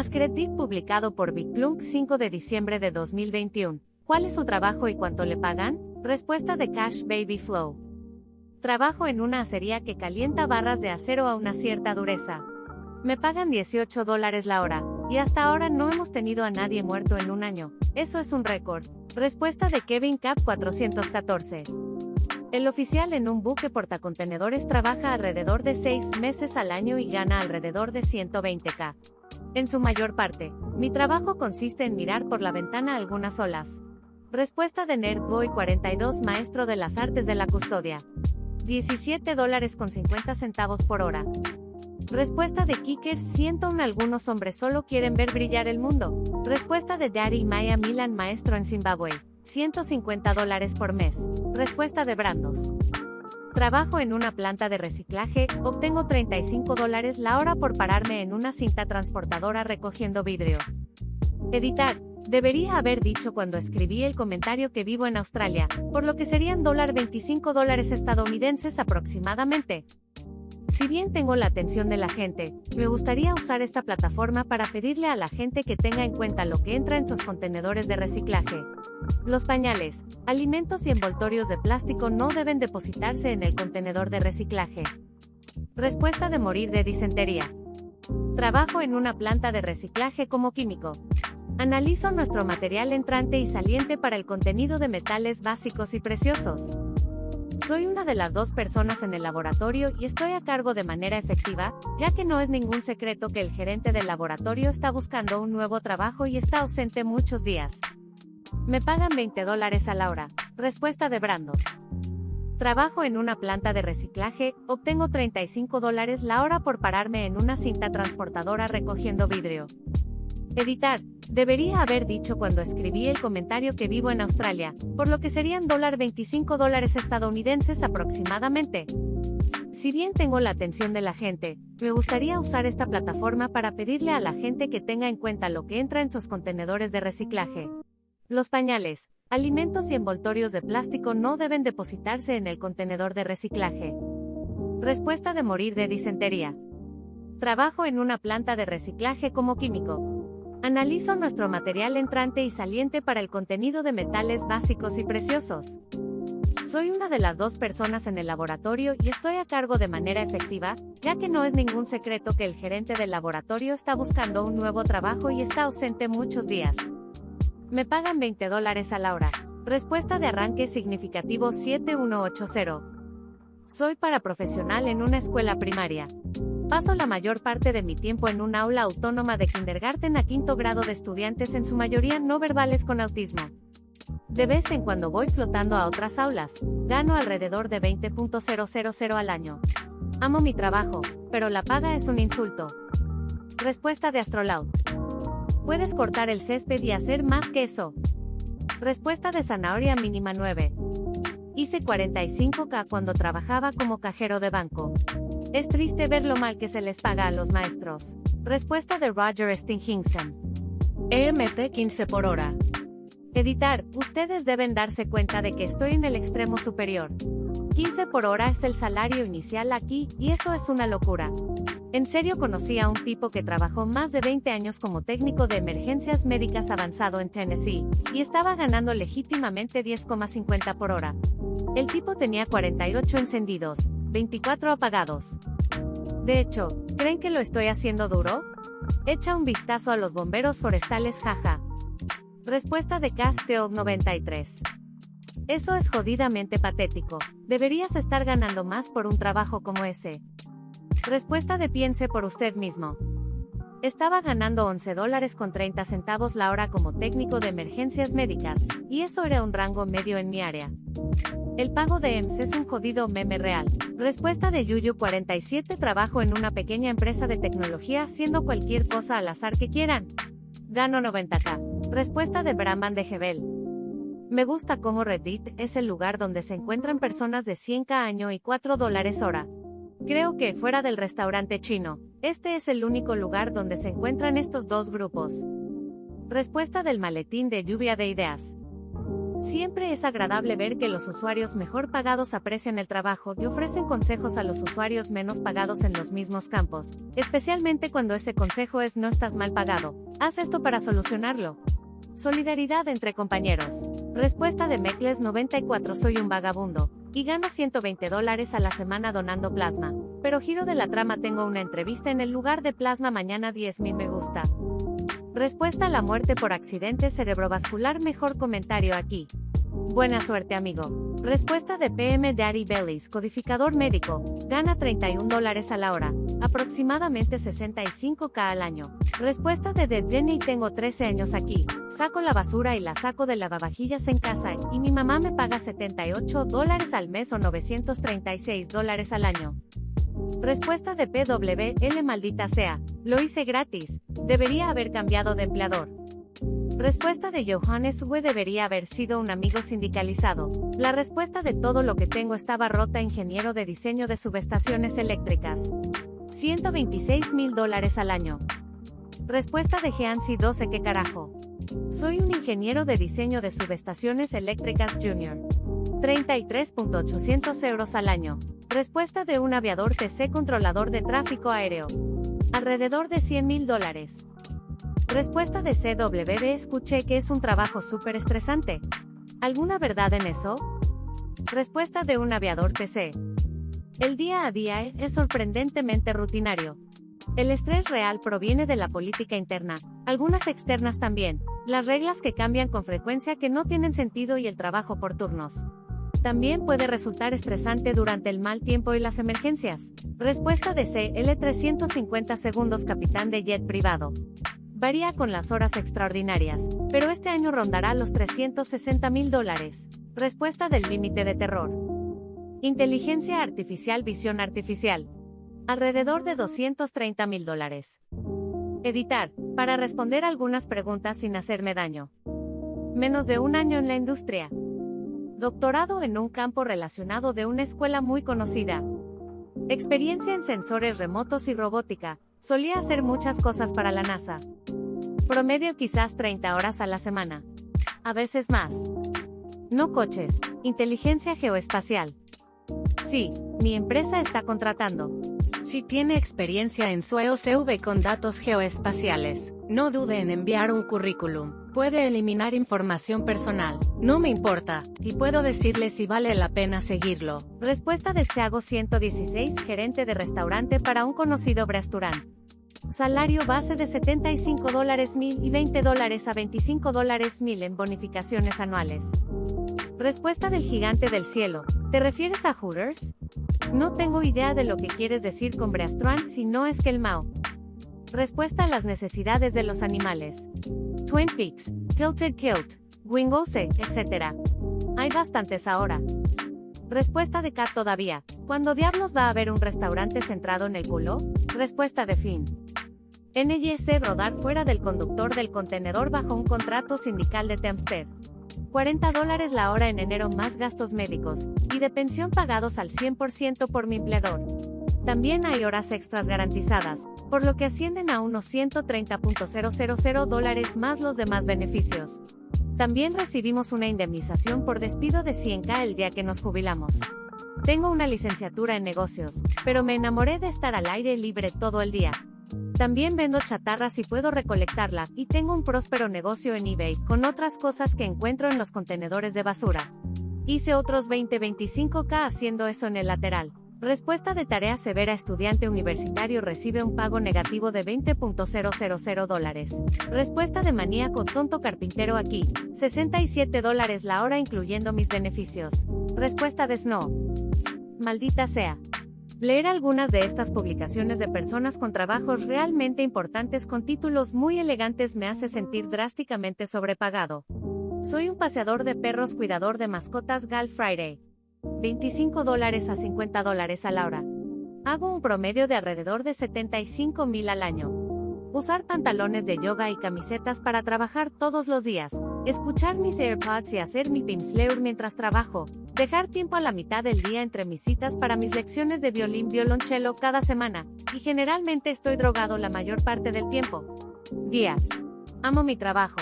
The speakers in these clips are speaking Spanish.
Ascretic publicado por Big Plunk 5 de diciembre de 2021. ¿Cuál es su trabajo y cuánto le pagan? Respuesta de Cash Baby Flow. Trabajo en una acería que calienta barras de acero a una cierta dureza. Me pagan 18 dólares la hora, y hasta ahora no hemos tenido a nadie muerto en un año. Eso es un récord. Respuesta de Kevin Cap 414. El oficial en un buque portacontenedores trabaja alrededor de 6 meses al año y gana alrededor de 120k. En su mayor parte, mi trabajo consiste en mirar por la ventana algunas olas. Respuesta de Nerdboy 42 Maestro de las Artes de la Custodia. 17 dólares con 50 centavos por hora. Respuesta de Kicker 101 Algunos hombres solo quieren ver brillar el mundo. Respuesta de Daddy Maya Milan Maestro en Zimbabue. 150 dólares por mes. Respuesta de Brandos. Trabajo en una planta de reciclaje, obtengo 35 dólares la hora por pararme en una cinta transportadora recogiendo vidrio. Editar. Debería haber dicho cuando escribí el comentario que vivo en Australia, por lo que serían dólar 25 dólares estadounidenses aproximadamente. Si bien tengo la atención de la gente, me gustaría usar esta plataforma para pedirle a la gente que tenga en cuenta lo que entra en sus contenedores de reciclaje. Los pañales, alimentos y envoltorios de plástico no deben depositarse en el contenedor de reciclaje. Respuesta de morir de disentería. Trabajo en una planta de reciclaje como químico. Analizo nuestro material entrante y saliente para el contenido de metales básicos y preciosos. Soy una de las dos personas en el laboratorio y estoy a cargo de manera efectiva, ya que no es ningún secreto que el gerente del laboratorio está buscando un nuevo trabajo y está ausente muchos días. Me pagan 20 dólares a la hora. Respuesta de Brandos. Trabajo en una planta de reciclaje, obtengo 35 dólares la hora por pararme en una cinta transportadora recogiendo vidrio. Editar. Debería haber dicho cuando escribí el comentario que vivo en Australia, por lo que serían dólar 25 dólares estadounidenses aproximadamente. Si bien tengo la atención de la gente, me gustaría usar esta plataforma para pedirle a la gente que tenga en cuenta lo que entra en sus contenedores de reciclaje. Los pañales, alimentos y envoltorios de plástico no deben depositarse en el contenedor de reciclaje. Respuesta de morir de disentería. Trabajo en una planta de reciclaje como químico. Analizo nuestro material entrante y saliente para el contenido de metales básicos y preciosos. Soy una de las dos personas en el laboratorio y estoy a cargo de manera efectiva, ya que no es ningún secreto que el gerente del laboratorio está buscando un nuevo trabajo y está ausente muchos días. Me pagan 20 dólares a la hora. Respuesta de arranque significativo 7180. Soy paraprofesional en una escuela primaria. Paso la mayor parte de mi tiempo en un aula autónoma de kindergarten a quinto grado de estudiantes en su mayoría no verbales con autismo. De vez en cuando voy flotando a otras aulas, gano alrededor de 20.000 al año. Amo mi trabajo, pero la paga es un insulto. Respuesta de Astrolaut. Puedes cortar el césped y hacer más que eso. Respuesta de Zanahoria mínima 9. Hice 45k cuando trabajaba como cajero de banco. Es triste ver lo mal que se les paga a los maestros. Respuesta de Roger Stinghingson. EMT 15 por hora. Editar, ustedes deben darse cuenta de que estoy en el extremo superior. 15 por hora es el salario inicial aquí, y eso es una locura. En serio conocí a un tipo que trabajó más de 20 años como técnico de emergencias médicas avanzado en Tennessee, y estaba ganando legítimamente 10,50 por hora. El tipo tenía 48 encendidos, 24 apagados. De hecho, ¿creen que lo estoy haciendo duro? Echa un vistazo a los bomberos forestales jaja. Respuesta de Casteo 93. Eso es jodidamente patético. Deberías estar ganando más por un trabajo como ese. Respuesta de piense por usted mismo. Estaba ganando 11 dólares con 30 centavos la hora como técnico de emergencias médicas, y eso era un rango medio en mi área. El pago de EMS es un jodido meme real. Respuesta de Yuyu47 Trabajo en una pequeña empresa de tecnología haciendo cualquier cosa al azar que quieran. Gano 90k. Respuesta de Brahman de Gebel. Me gusta cómo Reddit es el lugar donde se encuentran personas de 100k año y 4 dólares hora. Creo que, fuera del restaurante chino, este es el único lugar donde se encuentran estos dos grupos. Respuesta del maletín de lluvia de ideas. Siempre es agradable ver que los usuarios mejor pagados aprecian el trabajo y ofrecen consejos a los usuarios menos pagados en los mismos campos, especialmente cuando ese consejo es no estás mal pagado. Haz esto para solucionarlo. Solidaridad entre compañeros. Respuesta de Mecles 94 Soy un vagabundo, y gano 120 dólares a la semana donando plasma. Pero giro de la trama tengo una entrevista en el lugar de plasma mañana 10.000 me gusta. Respuesta a la muerte por accidente cerebrovascular mejor comentario aquí. Buena suerte amigo. Respuesta de PM Daddy Bellis, codificador médico, gana 31 dólares a la hora, aproximadamente 65k al año. Respuesta de The Jenny tengo 13 años aquí, saco la basura y la saco de lavavajillas en casa y mi mamá me paga 78 dólares al mes o 936 dólares al año. Respuesta de PWL maldita sea, lo hice gratis, debería haber cambiado de empleador. Respuesta de Johannes Uwe debería haber sido un amigo sindicalizado. La respuesta de todo lo que tengo estaba rota ingeniero de diseño de subestaciones eléctricas. 126 mil dólares al año. Respuesta de Geansi 12 ¿Qué carajo? Soy un ingeniero de diseño de subestaciones eléctricas junior. 33.800 euros al año. Respuesta de un aviador TC controlador de tráfico aéreo. Alrededor de 100 mil dólares. Respuesta de CWB escuché que es un trabajo súper estresante. ¿Alguna verdad en eso? Respuesta de un aviador TC. El día a día es sorprendentemente rutinario. El estrés real proviene de la política interna, algunas externas también, las reglas que cambian con frecuencia que no tienen sentido y el trabajo por turnos. También puede resultar estresante durante el mal tiempo y las emergencias. Respuesta de CL 350 segundos capitán de jet privado. Varía con las horas extraordinarias, pero este año rondará los 360 mil dólares. Respuesta del límite de terror. Inteligencia artificial, visión artificial. Alrededor de 230 mil dólares. Editar, para responder algunas preguntas sin hacerme daño. Menos de un año en la industria doctorado en un campo relacionado de una escuela muy conocida. Experiencia en sensores remotos y robótica, solía hacer muchas cosas para la NASA. Promedio quizás 30 horas a la semana. A veces más. No coches, inteligencia geoespacial. Sí, mi empresa está contratando. Si tiene experiencia en SUEO-CV con datos geoespaciales, no dude en enviar un currículum. Puede eliminar información personal. No me importa, y puedo decirle si vale la pena seguirlo. Respuesta de Thiago 116, gerente de restaurante para un conocido restaurante. Salario base de 75 dólares mil y 20 dólares a 25 dólares mil en bonificaciones anuales. Respuesta del gigante del cielo. ¿Te refieres a Hooters? No tengo idea de lo que quieres decir con Breastrant si no es que el Mao. Respuesta a las necesidades de los animales. Twin Peaks, Tilted Kilt, Wingose, etc. Hay bastantes ahora. Respuesta de Kat todavía. ¿Cuándo diablos va a haber un restaurante centrado en el culo? Respuesta de Finn. NYC Brodar fuera del conductor del contenedor bajo un contrato sindical de Tempster. 40 dólares la hora en enero más gastos médicos y de pensión pagados al 100% por mi empleador. También hay horas extras garantizadas, por lo que ascienden a unos 130.000 dólares más los demás beneficios. También recibimos una indemnización por despido de 100k el día que nos jubilamos. Tengo una licenciatura en negocios, pero me enamoré de estar al aire libre todo el día. También vendo chatarras y puedo recolectarla, y tengo un próspero negocio en eBay, con otras cosas que encuentro en los contenedores de basura. Hice otros 20-25k haciendo eso en el lateral. Respuesta de tarea severa estudiante universitario recibe un pago negativo de 20.000 dólares. Respuesta de maníaco tonto carpintero aquí, 67 dólares la hora incluyendo mis beneficios. Respuesta de Snow. Maldita sea. Leer algunas de estas publicaciones de personas con trabajos realmente importantes con títulos muy elegantes me hace sentir drásticamente sobrepagado. Soy un paseador de perros cuidador de mascotas Gal Friday. 25 dólares a 50 dólares a la hora. Hago un promedio de alrededor de 75 mil al año. Usar pantalones de yoga y camisetas para trabajar todos los días. Escuchar mis AirPods y hacer mi Pimsleur mientras trabajo. Dejar tiempo a la mitad del día entre mis citas para mis lecciones de violín violonchelo cada semana. Y generalmente estoy drogado la mayor parte del tiempo. Día. Amo mi trabajo.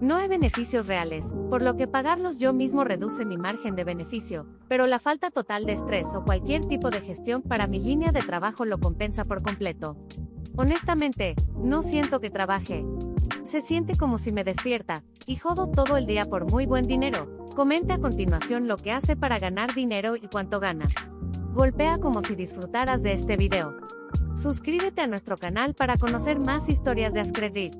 No hay beneficios reales, por lo que pagarlos yo mismo reduce mi margen de beneficio, pero la falta total de estrés o cualquier tipo de gestión para mi línea de trabajo lo compensa por completo. Honestamente, no siento que trabaje. Se siente como si me despierta, y jodo todo el día por muy buen dinero. Comente a continuación lo que hace para ganar dinero y cuánto gana. Golpea como si disfrutaras de este video. Suscríbete a nuestro canal para conocer más historias de Ascredit.